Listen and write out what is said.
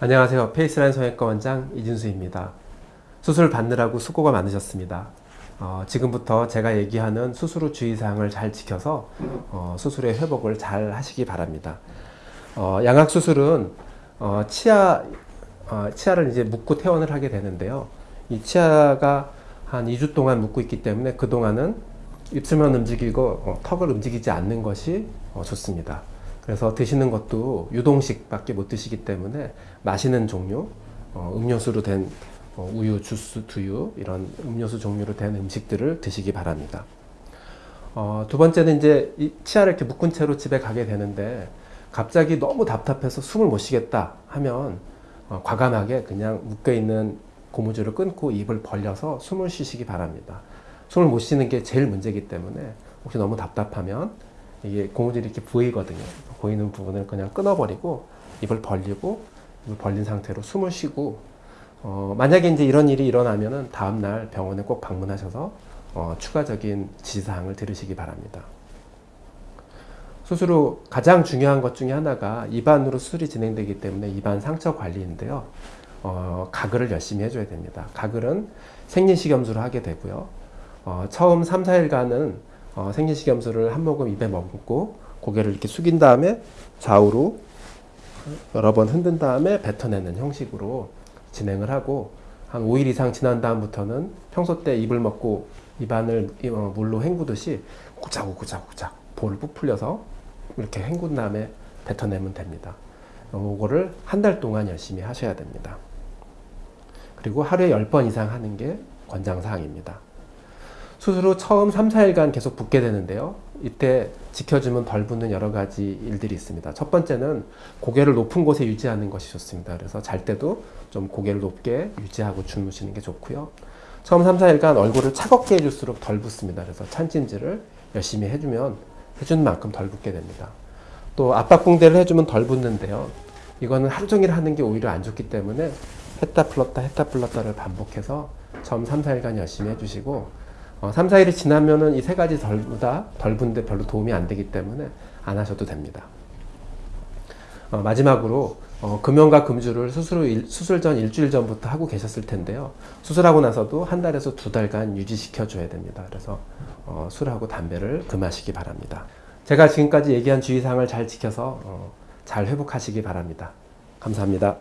안녕하세요. 페이스라인 성형외과 원장 이진수입니다. 수술 받느라고 수고가 많으셨습니다. 어, 지금부터 제가 얘기하는 수술 후 주의사항을 잘 지켜서 어, 수술의 회복을 잘 하시기 바랍니다. 어, 양악 수술은 어, 치아 어, 치아를 이제 묶고 퇴원을 하게 되는데요. 이 치아가 한 2주 동안 묶고 있기 때문에 그 동안은 입술만 움직이고 어, 턱을 움직이지 않는 것이 어, 좋습니다. 그래서 드시는 것도 유동식밖에 못 드시기 때문에 마시는 종류, 어, 음료수로 된 어, 우유, 주스, 두유 이런 음료수 종류로 된 음식들을 드시기 바랍니다. 어, 두 번째는 이제 이 치아를 이렇게 묶은 채로 집에 가게 되는데 갑자기 너무 답답해서 숨을 못 쉬겠다 하면 어, 과감하게 그냥 묶여 있는 고무줄을 끊고 입을 벌려서 숨을 쉬시기 바랍니다. 숨을 못 쉬는 게 제일 문제이기 때문에 혹시 너무 답답하면 이게 고무줄이 이렇게 보이거든요. 보이는 부분을 그냥 끊어버리고 입을 벌리고 입을 벌린 상태로 숨을 쉬고 어, 만약에 이제 이런 일이 일어나면은 다음날 병원에 꼭 방문하셔서 어, 추가적인 지시사항을 들으시기 바랍니다. 수술 후 가장 중요한 것 중에 하나가 입안으로 수술이 진행되기 때문에 입안 상처 관리인데요. 어, 가글을 열심히 해줘야 됩니다. 가글은 생리식염수를 하게 되고요. 어, 처음 3, 4일간은 어, 생리식염수를 한 모금 입에 머금고 고개를 이렇게 숙인 다음에 좌우로 여러 번 흔든 다음에 뱉어내는 형식으로 진행을 하고 한 5일 이상 지난 다음부터는 평소 때 입을 먹고 입안을 어, 물로 헹구듯이 구자구구자구자 볼을 부풀려서 이렇게 헹군 다음에 뱉어내면 됩니다. 이거를 한 달 동안 열심히 하셔야 됩니다. 그리고 하루에 10번 이상 하는 게 권장사항입니다. 수술 후 처음 3, 4일간 계속 붓게 되는데요. 이때 지켜주면 덜 붓는 여러 가지 일들이 있습니다. 첫 번째는 고개를 높은 곳에 유지하는 것이 좋습니다. 그래서 잘 때도 좀 고개를 높게 유지하고 주무시는 게 좋고요. 처음 3, 4일간 얼굴을 차갑게 해줄수록 덜 붓습니다. 그래서 찬찜질을 열심히 해주면 해준 만큼 덜 붓게 됩니다. 또 압박붕대를 해주면 덜 붓는데요. 이거는 하루 종일 하는 게 오히려 안 좋기 때문에 했다 풀었다 했다 풀었다를 반복해서 처음 3, 4일간 열심히 해주시고 어, 3, 4일이 지나면은 이 세 가지 덜보다 덜분데 별로 도움이 안 되기 때문에 안 하셔도 됩니다. 어, 마지막으로 어, 금연과 금주를 수술, 후 일, 수술 전 일주일 전부터 하고 계셨을 텐데요. 수술하고 나서도 한 달에서 두 달간 유지시켜 줘야 됩니다. 그래서 어, 술하고 담배를 금하시기 바랍니다. 제가 지금까지 얘기한 주의사항을 잘 지켜서 어, 잘 회복하시기 바랍니다. 감사합니다.